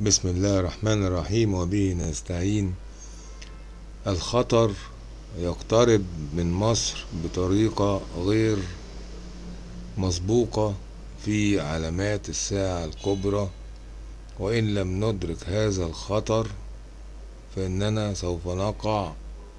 بسم الله الرحمن الرحيم وبه نستعين. الخطر يقترب من مصر بطريقة غير مسبوقة في علامات الساعة الكبرى. وإن لم ندرك هذا الخطر فإننا سوف نقع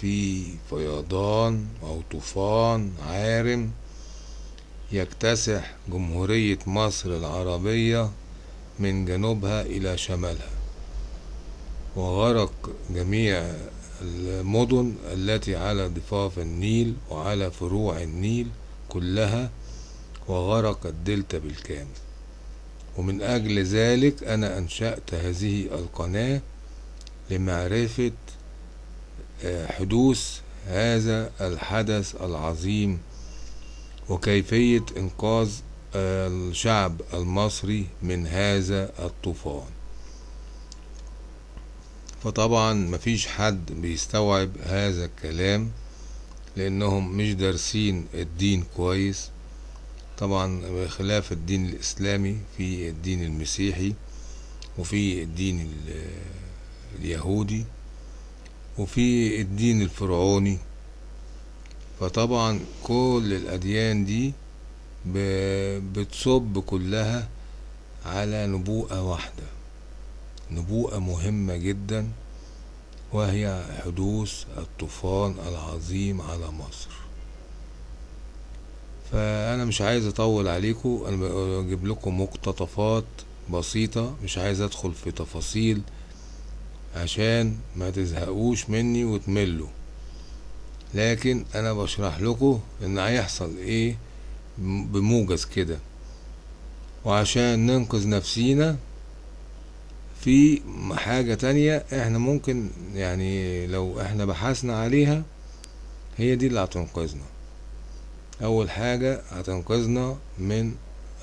في فيضان أو طوفان عارم يكتسح جمهورية مصر العربية من جنوبها إلى شمالها وغرق جميع المدن التي على ضفاف النيل وعلى فروع النيل كلها وغرق الدلتا بالكامل. ومن أجل ذلك أنا أنشأت هذه القناة لمعرفة حدوث هذا الحدث العظيم وكيفية إنقاذ الشعب المصري من هذا الطوفان. فطبعا مفيش حد بيستوعب هذا الكلام لأنهم مش دارسين الدين كويس. طبعا بخلاف الدين الإسلامي في الدين المسيحي وفي الدين اليهودي وفي الدين الفرعوني. فطبعا كل الأديان دي بتصب كلها على نبوءة واحدة. نبوءة مهمة جدا وهي حدوث الطوفان العظيم على مصر. فأنا مش عايز أطول عليكم أنا بجيب لكم مقتطفات بسيطة مش عايز أدخل في تفاصيل عشان ما تزهقوش مني وتملوا. لكن أنا بشرح لكم إن هيحصل إيه بموجز كده. وعشان ننقذ نفسينا في حاجة تانية إحنا ممكن يعني لو إحنا بحثنا عليها هي دي اللي هتنقذنا. أول حاجة هتنقذنا من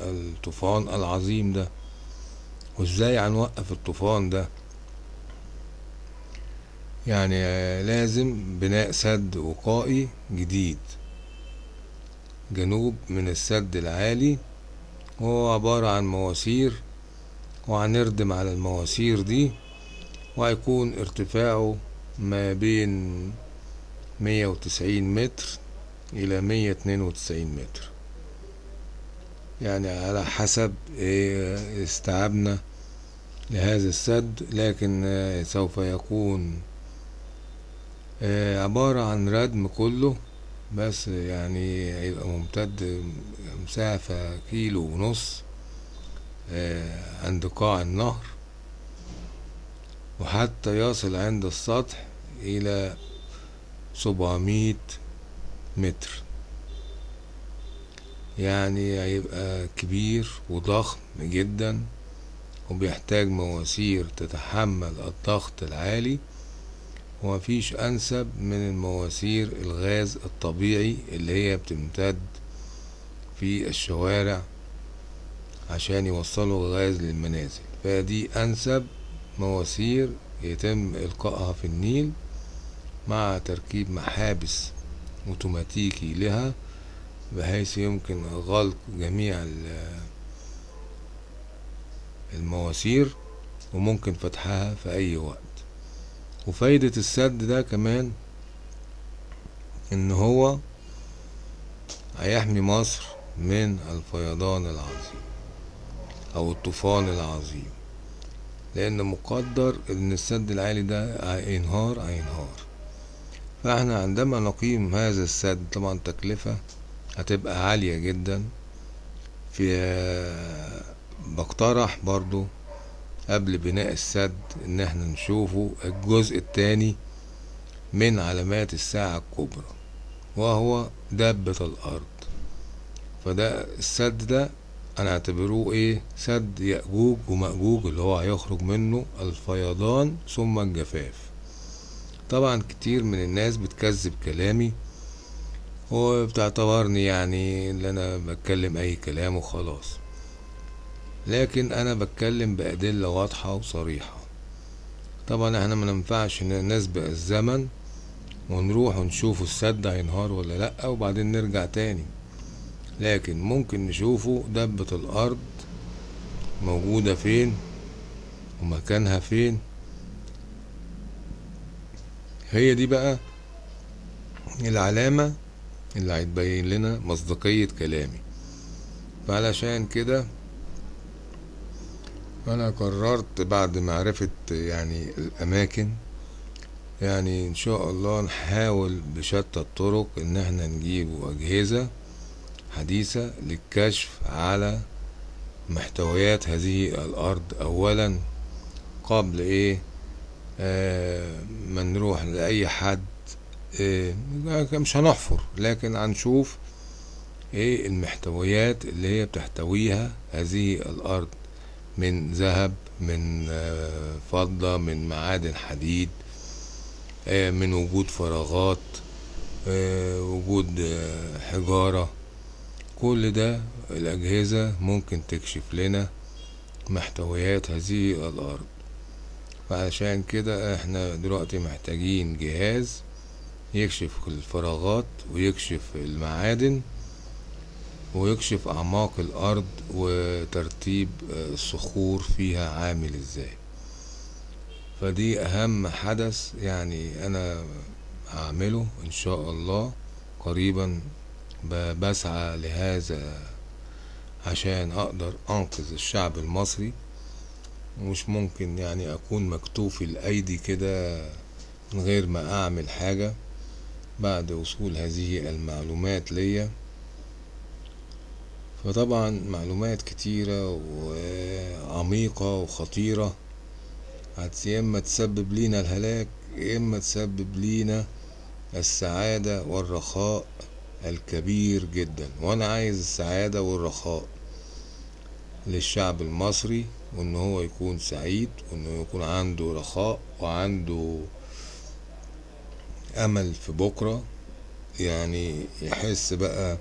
الطوفان العظيم ده. وازاي هنوقف الطوفان ده؟ يعني لازم بناء سد وقائي جديد. جنوب من السد العالي وهو عبارة عن مواسير وهنردم على المواسير دي وهيكون ارتفاعه ما بين مية وتسعين متر إلى مية اتنين وتسعين متر. يعني على حسب استيعابنا لهذا السد لكن سوف يكون عبارة عن ردم كله. بس يعني هيبقى ممتد مسافة كيلو ونص عند قاع النهر. وحتى يصل عند السطح إلى سبعمية متر. يعني هيبقى كبير وضخم جدا وبيحتاج مواسير تتحمل الضغط العالي. ومفيش أنسب من المواسير الغاز الطبيعي اللي هي بتمتد في الشوارع عشان يوصلوا الغاز للمنازل. فدي أنسب مواسير يتم إلقائها في النيل مع تركيب محابس أوتوماتيكي لها بحيث يمكن غلق جميع المواسير وممكن فتحها في أي وقت. وفايدة السد ده كمان إن هو هيحمي مصر من الفيضان العظيم أو الطوفان العظيم. لأن مقدر إن السد العالي ده هينهار هينهار. فإحنا عندما نقيم هذا السد طبعا تكلفة هتبقى عالية جدا. في بقترح برضو قبل بناء السد إن إحنا نشوفه الجزء التاني من علامات الساعة الكبرى وهو دبة الأرض. فده السد ده أنا أعتبروه إيه؟ سد يأجوج ومأجوج اللي هو هيخرج منه الفيضان ثم الجفاف. طبعا كتير من الناس بتكذب كلامي وبتعتبرني يعني اللي أنا بتكلم أي كلام وخلاص. لكن أنا بتكلم بأدلة واضحة وصريحة. طبعا إحنا ما ننفعش نسبق الزمن ونروح ونشوف السد هينهار ولا لأ وبعدين نرجع تاني. لكن ممكن نشوفه دبة الأرض موجودة فين ومكانها فين. هي دي بقى العلامة اللي هتبين لنا مصداقية كلامي. فعلشان كده أنا قررت بعد معرفة يعني الأماكن يعني إن شاء الله نحاول بشتى الطرق إن إحنا نجيب أجهزة حديثة للكشف على محتويات هذه الأرض. اولا قبل إيه؟ آه ما نروح لأي حد آه مش هنحفر لكن هنشوف إيه المحتويات اللي هي بتحتويها هذه الأرض. من ذهب من آه فضة من معادن حديد آه من وجود فراغات آه وجود حجارة. كل ده الأجهزة ممكن تكشف لنا محتويات هذه الأرض. فعشان كده إحنا دلوقتي محتاجين جهاز يكشف الفراغات ويكشف المعادن ويكشف أعماق الأرض وترتيب الصخور فيها عامل إزاي. فدي أهم حدث يعني أنا هعمله إن شاء الله. قريبا بسعى لهذا عشان أقدر أنقذ الشعب المصري. مش ممكن يعني أكون مكتوف الأيدي كده من غير ما أعمل حاجة بعد وصول هذه المعلومات ليا. فطبعا معلومات كتيرة وعميقة وخطيرة. يا إما تسبب لينا الهلاك يا إما تسبب لينا السعادة والرخاء الكبير جدا. وأنا عايز السعادة والرخاء للشعب المصري وإن هو يكون سعيد وإنه يكون عنده رخاء وعنده أمل في بكرة. يعني يحس بقى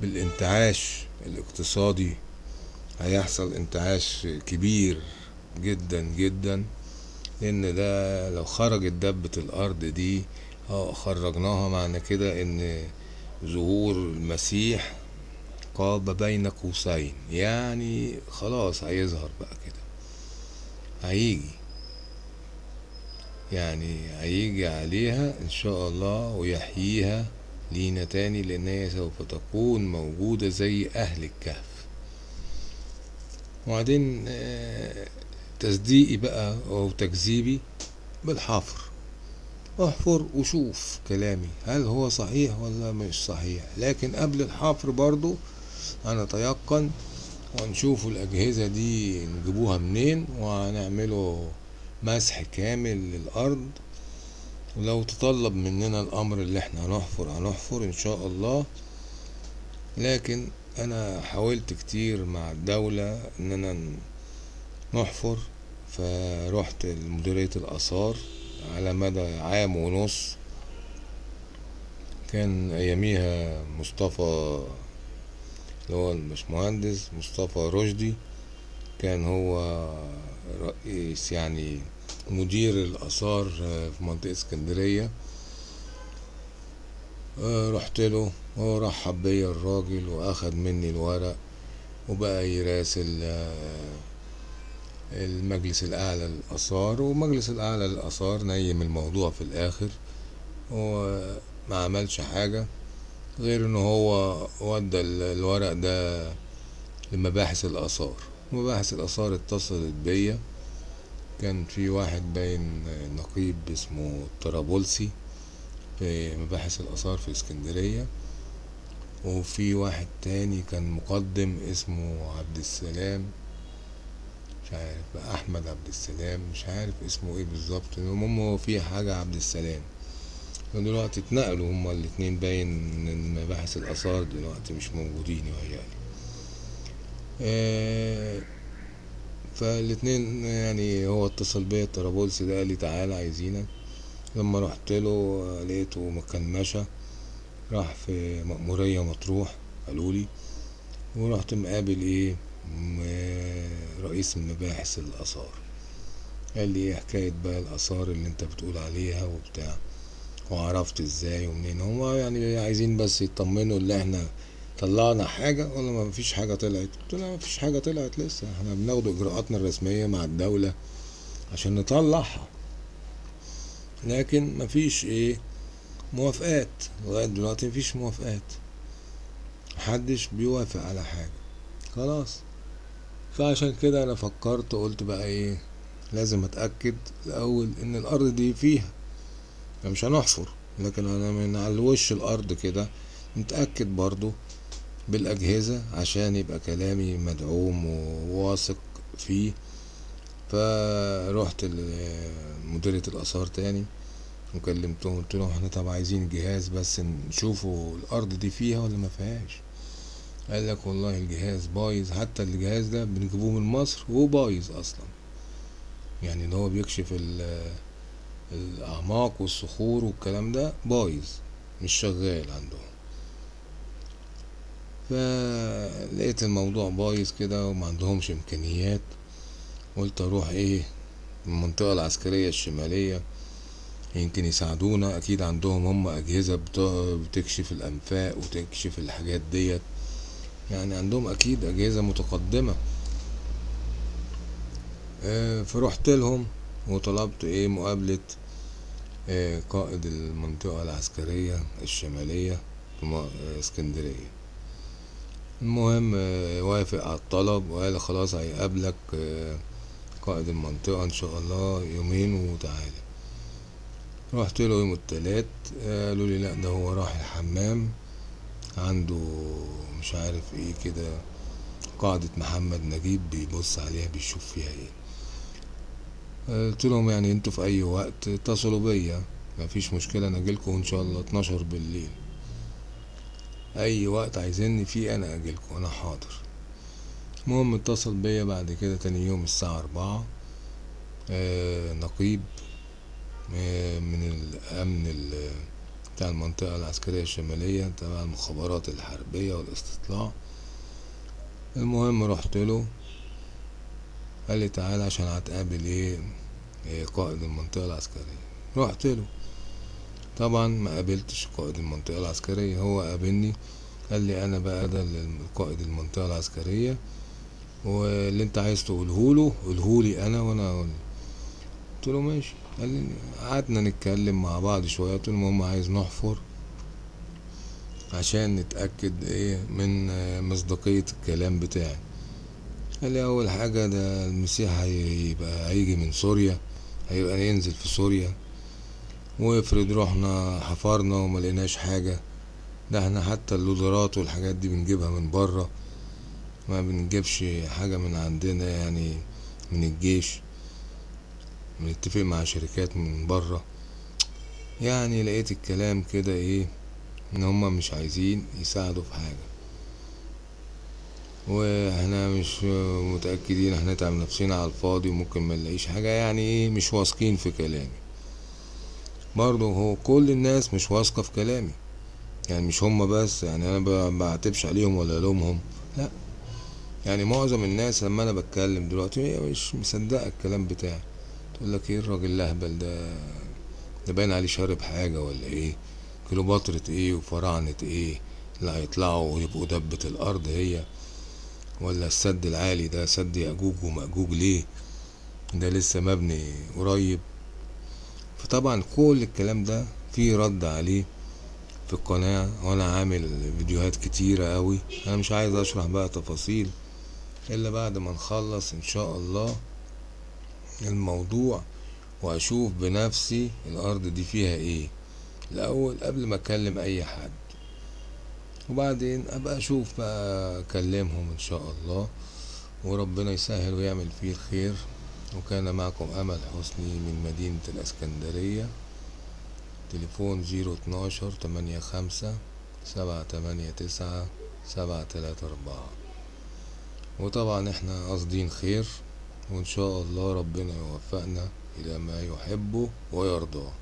بالانتعاش الاقتصادي. هيحصل انتعاش كبير جدا جدا لأن ده لو خرجت دبة الأرض دي آه خرجناها معنى كده إن ظهور المسيح قاب بين قوسين. يعني خلاص هيظهر بقى كده. هيجي. يعني هيجي عليها إن شاء الله ويحييها. لينا تاني لأن هي سوف تكون موجودة زي أهل الكهف. وبعدين تصديقي بقى أو تكذيبي بالحفر. احفر وشوف كلامي هل هو صحيح ولا مش صحيح. لكن قبل الحفر برضو أنا تيقن ونشوف الأجهزة دي نجيبوها منين وهنعمله مسح كامل للأرض. ولو تطلب مننا الأمر اللي إحنا هنحفر هنحفر إن شاء الله. لكن أنا حاولت كتير مع الدولة اننا نحفر فرحت لمديرية الآثار على مدى عام ونص. كان أياميها مصطفى اللي هو الباشمهندس مصطفى رشدي. كان هو رئيس يعني مدير الآثار في منطقة اسكندرية. رحت له هو بيا الراجل وأخد مني الورق وبقى يراسل المجلس الأعلى للآثار. ومجلس الأعلى للآثار نيم الموضوع في الآخر. وما عملش حاجة غير إن هو ودى الورق ده لمباحث الآثار. مباحث الآثار اتصلت بيا. كان في واحد باين نقيب اسمه طرابلسي في مباحث الآثار في اسكندرية. وفي واحد تاني كان مقدم اسمه عبد السلام مش عارف أحمد عبد السلام مش عارف اسمه إيه بالظبط. المهم هو في حاجة عبد السلام. دلوقتي اتنقلوا هما الاتنين باين من مباحث الآثار دلوقتي مش موجودين يعني. آه فالاتنين يعني هو اتصل بيا الطرابلسي ده قال لي تعالى عايزينك. لما رحت له لقيته مكنشة راح في مأمورية مطروح قالولي ورحت مقابل إيه؟ رئيس المباحث الآثار. قال لي إيه حكاية بقى الآثار اللي أنت بتقول عليها وبتاع. وعرفت إزاي ومنين. هما يعني عايزين بس يطمنوا اللي إحنا طلعنا حاجة ولا ما فيش حاجة طلعت. قلت له ما فيش حاجة طلعت لسه. إحنا بناخد إجراءاتنا الرسمية مع الدولة عشان نطلعها. لكن مفيش إيه موافقات. لغاية دلوقتي مفيش موافقات. محدش بيوافق على حاجة. خلاص. فعشان كده أنا فكرت قلت بقى إيه لازم أتأكد الأول إن الأرض دي فيها. مش هنحفر لكن أنا من على وش الأرض كده. نتأكد برضو بالأجهزة عشان يبقى كلامي مدعوم وواثق فيه. فروحت لمديرية الآثار تاني وكلمتهم قلت لهم إحنا طب عايزين جهاز بس نشوفوا الأرض دي فيها ولا ما فيهاش؟ قال لك والله الجهاز بايظ حتى الجهاز ده بنجيبوه من مصر وهو بايظ أصلا. يعني إن هو بيكشف الأعماق والصخور والكلام ده بايظ مش شغال عندهم. فلقيت الموضوع بايظ كده وما عندهمش إمكانيات. قلت أروح إيه المنطقة العسكرية الشمالية يمكن يساعدونا. أكيد عندهم هم أجهزة بتكشف الأنفاق وتكشف الحاجات ديت. يعني عندهم أكيد أجهزة متقدمة. آه فرحت لهم وطلبت إيه مقابلة آه قائد المنطقة العسكرية الشمالية في اسكندرية. المهم آه وافق على الطلب وقال خلاص هيقابلك قائد المنطقة إن شاء الله يومين وتعالى. رحت له يوم التلات قالوا لي لا ده هو راح الحمام. عنده مش عارف إيه كده قاعدة محمد نجيب بيبص عليها بيشوف فيها إيه. قلت لهم يعني أنتوا في أي وقت اتصلوا بيا مفيش مشكلة أنا اجيلكوا إن شاء الله اتناشر بالليل. أي وقت عايزيني فيه أنا اجيلكوا أنا حاضر. المهم اتصل بيا بعد كده تاني يوم الساعة أربعة. آه نقيب آه من الأمن بتاع المنطقة العسكرية الشمالية تبع المخابرات الحربية والاستطلاع. المهم رحت له. قال لي تعالى عشان هتقابل إيه قائد المنطقة العسكرية. رحت له. طبعا ما قابلتش قائد المنطقة العسكرية. هو قابلني قال لي أنا بقى ده قائد المنطقة العسكرية واللي أنت عايز تقوله له قوله لي أنا وأنا أقول قلت له ماشي. قال لي قعدنا نتكلم مع بعض شوية. قلت له المهم عايز نحفر عشان نتأكد إيه من مصداقية الكلام بتاعي. قال لي أول حاجة ده المسيح هيبقى هيجي من سوريا هيبقى ينزل في سوريا. وافرض رحنا حفرنا وما لقيناش حاجة ده إحنا حتى اللودرات والحاجات دي بنجيبها من بره ما بنجيبش حاجة من عندنا يعني من الجيش بنتفق مع شركات من برا يعني لقيت الكلام كده إيه ان هما مش عايزين يساعدوا في حاجة. وإحنا مش متأكدين هنتعب نفسنا على الفاضي وممكن ما نلاقيش حاجة يعني إيه مش واثقين في كلامي. برضه هو كل الناس مش واثقة في كلامي. يعني مش هما بس يعني أنا بعتبش عليهم ولا لومهم لا. يعني معظم الناس لما أنا بتكلم دلوقتي هي مش مصدقة الكلام بتاعي. تقول لك إيه الراجل الأهبل ده؟ ده باين عليه شارب حاجة ولا إيه؟ كليوباترة إيه وفراعنة إيه؟ اللي هيطلعوا ويبقوا دبة الأرض هي. ولا السد العالي ده سد يأجوج ومأجوج ليه؟ ده لسه مبني قريب. فطبعا كل الكلام ده فيه رد عليه في القناة وأنا عامل فيديوهات كتيرة أوي. أنا مش عايز أشرح بقى تفاصيل إلا بعد ما نخلص إن شاء الله الموضوع وأشوف بنفسي الأرض دي فيها إيه. الأول قبل ما أكلم أي حد وبعدين أبقى أشوف بقى أكلمهم إن شاء الله. وربنا يسهل ويعمل فيه الخير. وكان معكم أمل حسني من مدينة الإسكندرية. تليفون زيرو اتناشر تمانية خمسة سبعة تمانية تسعة سبعة تلاتة أربعة. وطبعا إحنا قاصدين خير وإن شاء الله ربنا يوفقنا إلى ما يحبه ويرضاه.